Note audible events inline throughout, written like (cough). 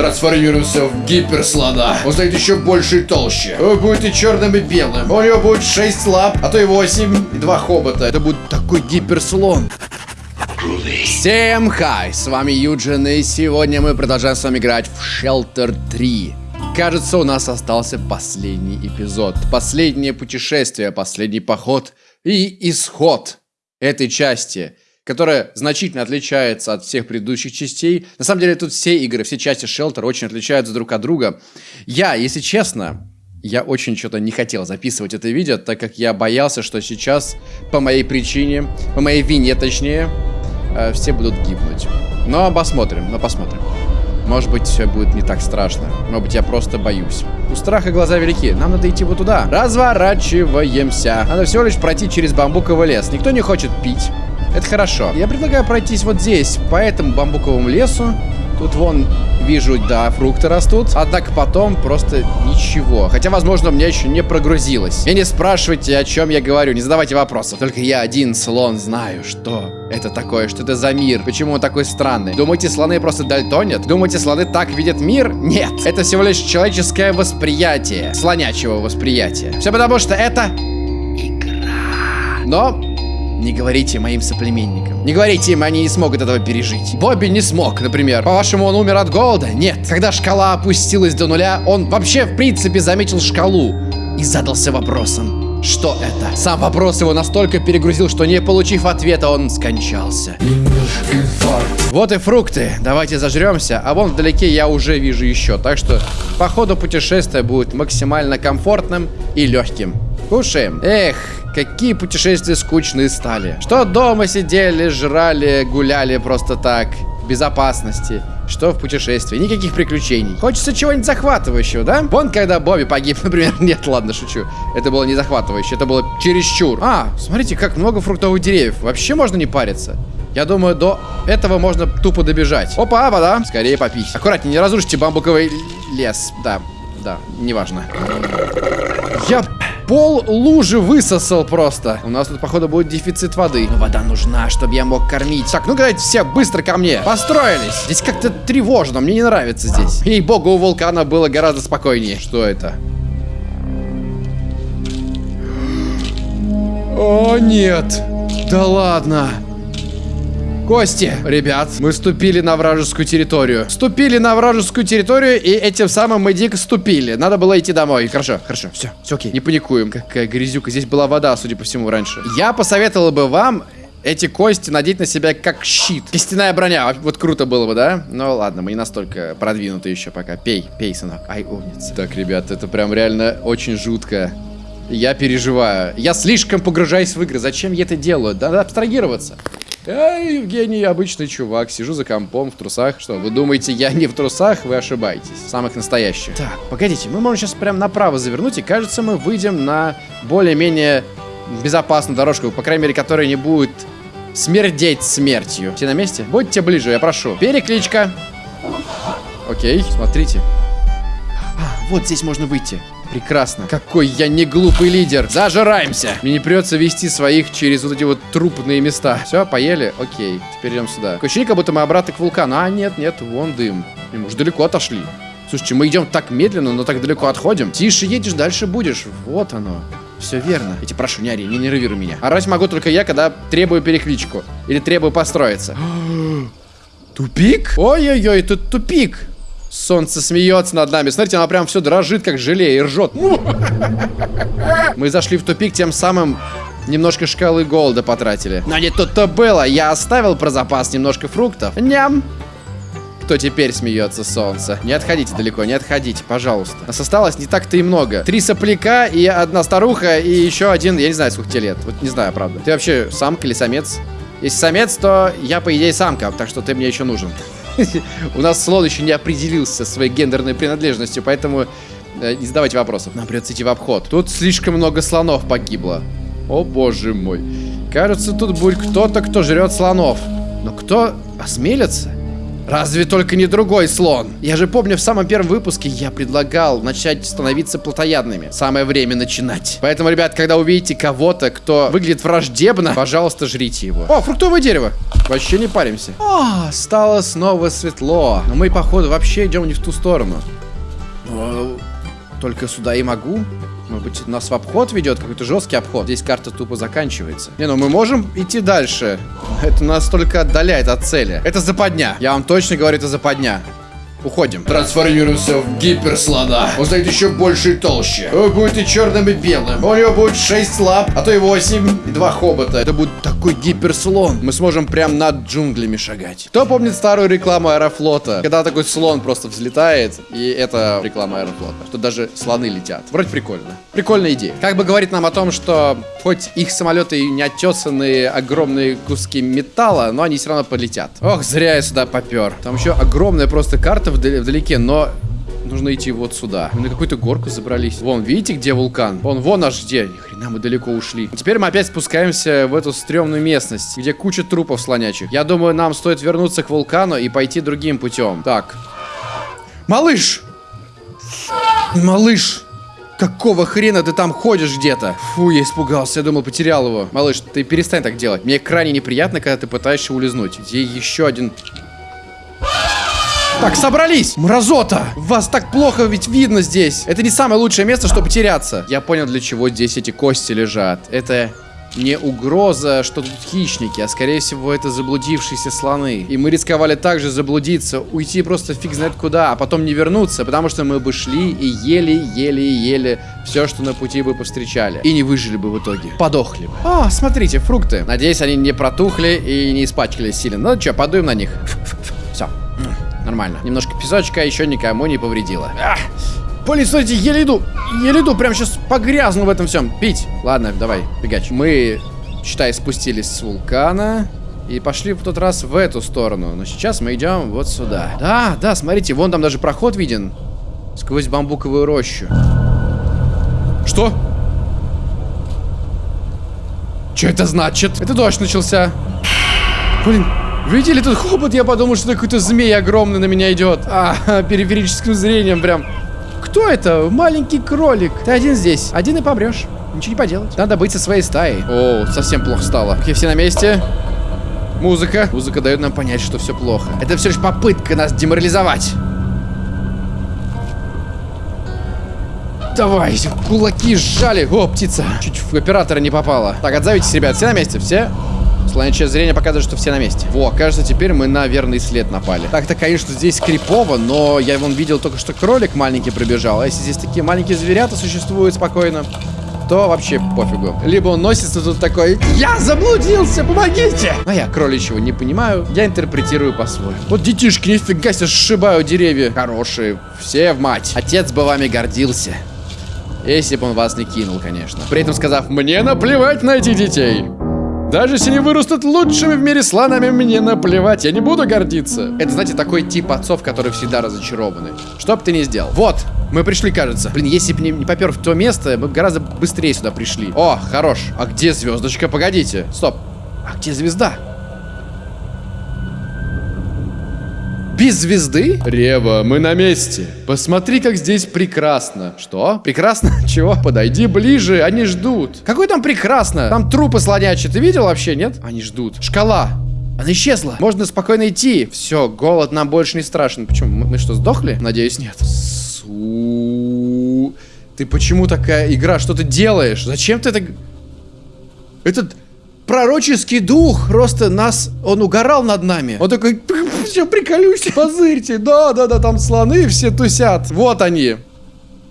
трансформируется в гиперслона. Он станет еще больше и толще. Он будет и черным, и белым. У него будет 6 лап, а то и 8, и 2 хобота. Это будет такой гиперслон. Всем хай, с вами Юджин, и сегодня мы продолжаем с вами играть в Shelter 3. Кажется, у нас остался последний эпизод, последнее путешествие, последний поход и исход этой части – которая значительно отличается от всех предыдущих частей. На самом деле, тут все игры, все части Shelter очень отличаются друг от друга. Я, если честно, я очень что-то не хотел записывать это видео, так как я боялся, что сейчас по моей причине, по моей вине точнее, э, все будут гибнуть. Но посмотрим, но посмотрим. Может быть, все будет не так страшно. Может быть, я просто боюсь. У страха глаза велики. Нам надо идти вот туда. Разворачиваемся. Надо всего лишь пройти через бамбуковый лес. Никто не хочет пить. Это хорошо. Я предлагаю пройтись вот здесь, по этому бамбуковому лесу. Тут вон, вижу, да, фрукты растут. Однако потом просто ничего. Хотя, возможно, меня еще не прогрузилось. И не спрашивайте, о чем я говорю, не задавайте вопросов. Только я один слон знаю, что это такое, что это за мир, почему он такой странный. Думаете, слоны просто дальтонят? Думаете, слоны так видят мир? Нет. Это всего лишь человеческое восприятие. Слонячего восприятия. Все потому, что это... Игра. Но не говорите моим соплеменникам. Не говорите им, они не смогут этого пережить. Бобби не смог, например. По-вашему, он умер от голода? Нет. Когда шкала опустилась до нуля, он вообще, в принципе, заметил шкалу и задался вопросом. Что это? Сам вопрос его настолько перегрузил, что не получив ответа, он скончался. Вот и фрукты. Давайте зажремся. А вон вдалеке я уже вижу еще. Так что по ходу путешествия будет максимально комфортным и легким. Кушаем. Эх, какие путешествия скучные стали. Что дома сидели, жрали, гуляли просто так. Безопасности. Что в путешествии? Никаких приключений. Хочется чего-нибудь захватывающего, да? Вон, когда Бобби погиб, (laughs) например. Нет, ладно, шучу. Это было не захватывающе, это было чересчур. А, смотрите, как много фруктовых деревьев. Вообще можно не париться. Я думаю, до этого можно тупо добежать. Опа, вода. Скорее попить. Аккуратнее, не разрушите бамбуковый лес. Да, да, неважно. Я пол лужи высосал просто. У нас тут, походу, будет дефицит воды. Но вода нужна, чтобы я мог кормить. Так, ну давайте все быстро ко мне. Построились. Здесь как-то тревожно, мне не нравится здесь. Ей-богу, у вулкана было гораздо спокойнее. Что это? О, нет. Да ладно. Кости, ребят, мы ступили на вражескую территорию. Ступили на вражескую территорию, и этим самым мы дико ступили. Надо было идти домой. Хорошо, хорошо, все, все окей, не паникуем. Какая грязюка. Здесь была вода, судя по всему, раньше. Я посоветовал бы вам эти кости надеть на себя как щит. Костяная броня, вот круто было бы, да? Ну ладно, мы не настолько продвинуты еще пока. Пей, пей, сынок. Ай, умница. Так, ребят, это прям реально очень жутко. Я переживаю. Я слишком погружаюсь в игры. Зачем я это делаю? Надо абстрагироваться. Я, Евгений, обычный чувак, сижу за компом в трусах. Что, вы думаете, я не в трусах? Вы ошибаетесь. Самых настоящих. Так, погодите, мы можем сейчас прям направо завернуть, и кажется, мы выйдем на более-менее безопасную дорожку, по крайней мере, которая не будет смердеть смертью. Все на месте? Будьте ближе, я прошу. Перекличка. Окей, смотрите. Вот здесь можно выйти. Прекрасно. Какой я не глупый лидер. Зажираемся. Мне не придется вести своих через вот эти вот трупные места. Все, поели? Окей. Теперь идем сюда. Такое ощущение, как будто мы обратно к вулкану. А, нет, нет, вон дым. Мы уже далеко отошли. Слушайте, мы идем так медленно, но так далеко отходим. Тише едешь, дальше будешь. Вот оно. Все верно. Я тебя прошу, не ори, не нервируй меня. Орать могу только я, когда требую перекличку. Или требую построиться. (gasps) Тупик? Ой-ой-ой, тут тупик. Солнце смеется над нами. Смотрите, оно прям все дрожит, как желе, и ржет. Мы зашли в тупик, тем самым немножко шкалы голода потратили. Но не тут-то было. Я оставил про запас немножко фруктов. Ням. Кто теперь смеется, солнце? Не отходите далеко, не отходите, пожалуйста. Нас осталось не так-то и много. Три сопляка и одна старуха, и еще один, я не знаю, сколько тебе лет. Вот не знаю, правда. Ты вообще самка или самец? Если самец, то я, по идее, самка, так что ты мне еще нужен. (laughs) У нас слон еще не определился своей гендерной принадлежностью, поэтому э, не задавайте вопросов. Нам придется идти в обход. Тут слишком много слонов погибло. О боже мой. Кажется, тут будет кто-то, кто жрет слонов. Но кто осмелится? Разве только не другой слон. Я же помню, в самом первом выпуске я предлагал начать становиться плотоядными. Самое время начинать. Поэтому, ребят, когда увидите кого-то, кто выглядит враждебно, пожалуйста, жрите его. О, фруктовое дерево. Вообще не паримся. О, стало снова светло. Но мы, походу, вообще идем не в ту сторону. О, Только сюда и могу. Может быть, нас в обход ведет, какой-то жесткий обход. Здесь карта тупо заканчивается. Не, ну мы можем идти дальше. (laughs) Это нас только отдаляет от цели. Это западня. Я вам точно говорю, это западня. Уходим. Трансформируемся в гиперслона. Он станет еще больше и толще. Он будет и черным, и белым. У него будет 6 лап, а то и 8, и 2 хобота. Это будет такой гиперслон. Мы сможем прям над джунглями шагать. Кто помнит старую рекламу Аэрофлота? Когда такой слон просто взлетает, и это реклама Аэрофлота. Что даже слоны летят. Вроде прикольно. Прикольная идея. Как бы говорит нам о том, что хоть их самолеты и не оттесанные огромные куски металла, но они все равно полетят. Ох, зря я сюда попер. Там еще огромная просто карта вдали- вдалеке, но нужно идти вот сюда. Мы на какую-то горку забрались. Вон, видите, где вулкан? Вон, вон аж где. Ни хрена мы далеко ушли. Теперь мы опять спускаемся в эту стрёмную местность, где куча трупов слонячих. Я думаю, нам стоит вернуться к вулкану и пойти другим путем. Так. Малыш! Малыш! Какого хрена ты там ходишь где-то? Фу, я испугался, я думал, потерял его. Малыш, ты перестань так делать. Мне крайне неприятно, когда ты пытаешься улизнуть. Где еще один... Так, собрались! Мразота! Вас так плохо ведь видно здесь. Это не самое лучшее место, чтобы потеряться. Я понял, для чего здесь эти кости лежат. Это не угроза, что тут хищники, а скорее всего это заблудившиеся слоны. И мы рисковали также заблудиться, уйти просто фиг знает куда, а потом не вернуться, потому что мы бы шли и ели, ели ели все, что на пути бы повстречали. И не выжили бы в итоге. Подохли бы. О, смотрите, фрукты. Надеюсь, они не протухли и не испачкались сильно. Ну что, подуем на них. Все. Нормально. Немножко песочка еще никому не повредило. Ах! Блин, смотрите, еле иду, еле иду, прям сейчас погрязну в этом всем. Пить. Ладно, давай, бегач. Мы, считай, спустились с вулкана и пошли в тот раз в эту сторону. Но сейчас мы идем вот сюда. Да, да, смотрите, вон там даже проход виден. Сквозь бамбуковую рощу. Что? Что это значит? Это дождь начался. Блин, видели тут хобот? Я подумал, что какой-то змей огромный на меня идет. А, (laughs) периферическим зрением прям. Кто это? Маленький кролик. Ты один здесь. Один и помрешь. Ничего не поделать. Надо быть со своей стаей. О, совсем плохо стало. Окей, все на месте. Музыка. Музыка дает нам понять, что все плохо. Это все лишь попытка нас деморализовать. Давай, кулаки сжали. О, птица. Чуть в оператора не попала. Так, отзовитесь, ребят. Все на месте? Все? Слонячее зрение показывает, что все на месте. Во, кажется, теперь мы на верный след напали. Так-то, конечно, здесь крипово, но я вон видел только что кролик маленький пробежал. А если здесь такие маленькие зверята существуют спокойно, то вообще пофигу. Либо он носится тут такой, я заблудился, помогите! А я кроличьего не понимаю, я интерпретирую по-своему. Вот детишки нифига себе сшибают деревья. Хорошие, все в мать. Отец бы вами гордился. Если бы он вас не кинул, конечно. При этом сказав, мне наплевать на этих детей. Даже если они вырастут лучшими в мире слонами, мне наплевать, я не буду гордиться. Это, знаете, такой тип отцов, которые всегда разочарованы. Что бы ты ни сделал. Вот, мы пришли, кажется. Блин, если бы не, не попер в то место, мы гораздо быстрее сюда пришли. О, хорош. А где звездочка? Погодите. Стоп. А где звезда? Без звезды? Рева, мы на месте. Посмотри, как здесь прекрасно. Что? Прекрасно? (laughs) Чего? Подойди ближе, они ждут. Какой там прекрасно? Там трупы слонячие. Ты видел вообще, нет? Они ждут. Шкала. Она исчезла. Можно спокойно идти. Все, голод нам больше не страшен. Почему? Мы, мы что, сдохли? Надеюсь, нет. Су... Ты почему такая игра? Что ты делаешь? Зачем ты это... Этот пророческий дух просто нас... Он угорал над нами. Он такой... (laughs) Все, приколюсь, позырьте. Да, да, да, там слоны все тусят. Вот они.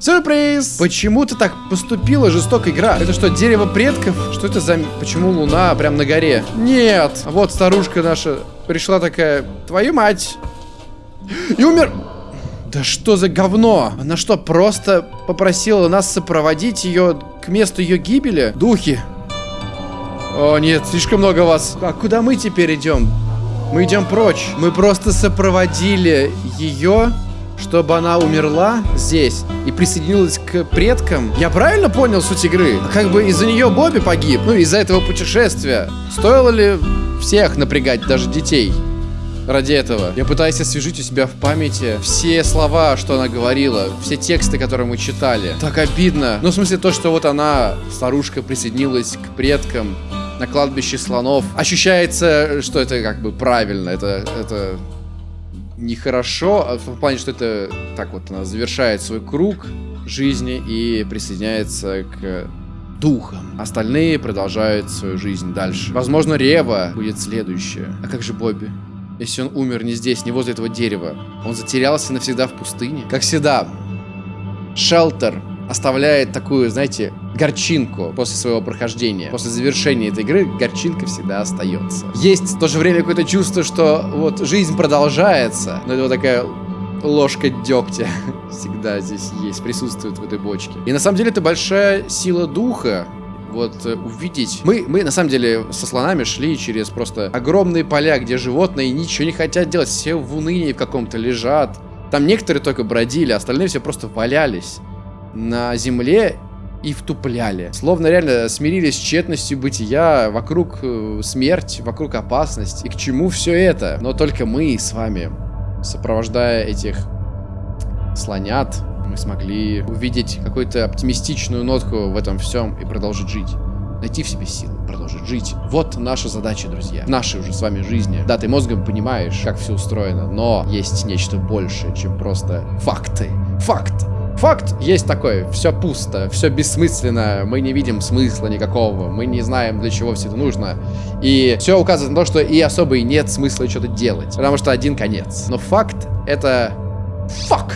Сюрприз! Почему ты так поступила, жестокая игра? Это что, дерево предков? Что это за... Почему луна прям на горе? Нет! А Вот старушка наша пришла такая... Твою мать! (gasps) И умер... Да что за говно? Она что, просто попросила нас сопроводить ее к месту ее гибели? Духи. О, нет, слишком много вас. А куда мы теперь идем? Мы идем прочь. Мы просто сопроводили ее, чтобы она умерла здесь и присоединилась к предкам. Я правильно понял суть игры? Как бы из-за нее Бобби погиб. Ну, из-за этого путешествия. Стоило ли всех напрягать, даже детей? ради этого. Я пытаюсь освежить у себя в памяти все слова, что она говорила, все тексты, которые мы читали. Так обидно. Ну, в смысле, то, что вот она, старушка, присоединилась к предкам на кладбище слонов. Ощущается, что это как бы правильно. Это, это нехорошо, а в плане, что это так вот она завершает свой круг жизни и присоединяется к духом. Остальные продолжают свою жизнь дальше. Возможно, Рева будет следующее. А как же Бобби? Если он умер не здесь, не возле этого дерева, он затерялся навсегда в пустыне. Как всегда, Шелтер оставляет такую, знаете, горчинку после своего прохождения. После завершения этой игры горчинка всегда остается. Есть в то же время какое-то чувство, что вот жизнь продолжается, но это вот такая ложка дегтя (laughs) всегда здесь есть, присутствует в этой бочке. И на самом деле это большая сила духа, вот э, увидеть. Мы, мы на самом деле со слонами шли через просто огромные поля, где животные ничего не хотят делать, все в унынии в каком-то лежат. Там некоторые только бродили, остальные все просто валялись на земле и втупляли. Словно реально смирились с тщетностью бытия, вокруг э, смерть, вокруг опасность. И к чему все это? Но только мы с вами, сопровождая этих слонят, мы смогли увидеть какую-то оптимистичную нотку в этом всем и продолжить жить. Найти в себе силы, продолжить жить. Вот наша задача, друзья. Нашей уже с вами жизни. Да, ты мозгом понимаешь, как все устроено, но есть нечто большее, чем просто факты. Факт. Факт есть такой, все пусто, все бессмысленно, мы не видим смысла никакого, мы не знаем, для чего все это нужно. И все указывает на то, что и особо и нет смысла что-то делать, потому что один конец. Но факт это... Фак!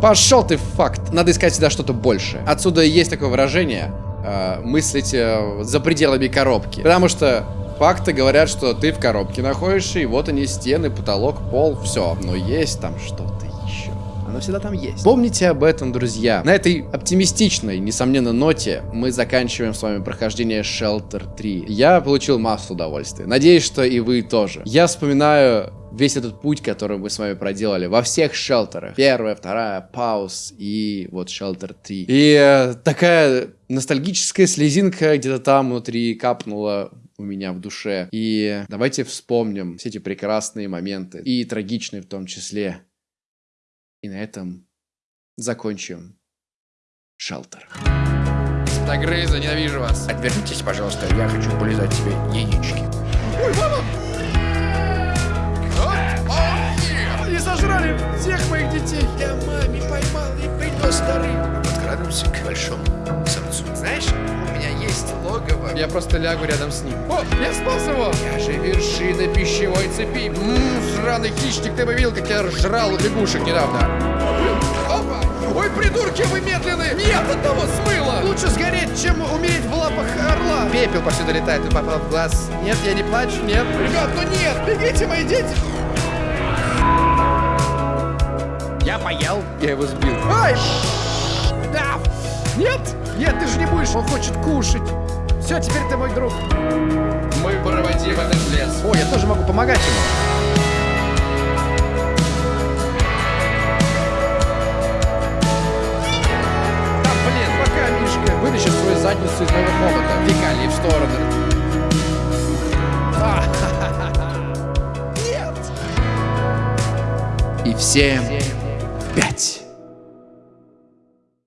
Пошел ты, факт. Надо искать всегда что-то большее. Отсюда есть такое выражение, э, мыслить э, за пределами коробки. Потому что факты говорят, что ты в коробке находишься, и вот они, стены, потолок, пол, все. Но есть там что-то оно всегда там есть. Помните об этом, друзья. На этой оптимистичной, несомненно, ноте мы заканчиваем с вами прохождение Shelter 3. Я получил массу удовольствия. Надеюсь, что и вы тоже. Я вспоминаю весь этот путь, который мы с вами проделали во всех шелтерах. Первая, вторая, пауз и вот Shelter 3. И э, такая ностальгическая слезинка где-то там внутри капнула у меня в душе. И давайте вспомним все эти прекрасные моменты, и трагичные в том числе. И на этом закончим шелтер. Стагрыза, ненавижу вас. Отвернитесь, пожалуйста, я хочу полизать себе яички. Ой, мама! Они сожрали всех моих детей. Я маме поймал и принес дары. Подкрадываемся к большому самцу. Знаешь, есть логово. Я просто лягу рядом с ним. О, я спас его! Я же вершина пищевой цепи. Ммм, сраный хищник, ты бы видел, как я жрал лягушек недавно. Опа! Ой, придурки, вы медленные! Нет, одного смыло! Лучше сгореть, чем умереть в лапах орла. Пепел повсюду летает, ты попал в глаз. Нет, я не плачу, нет. Ребят, ну нет! Бегите, мои дети! Я поел. Я его сбил. Ай! Да! Нет! Нет, ты же не будешь, он хочет кушать. Все, теперь ты мой друг. Мы проводим этот лес. О, я тоже могу помогать ему. Да, блин, пока Мишка вытащит свою задницу из моего хобота. Фекалии в сторону. А, Нет! И всем.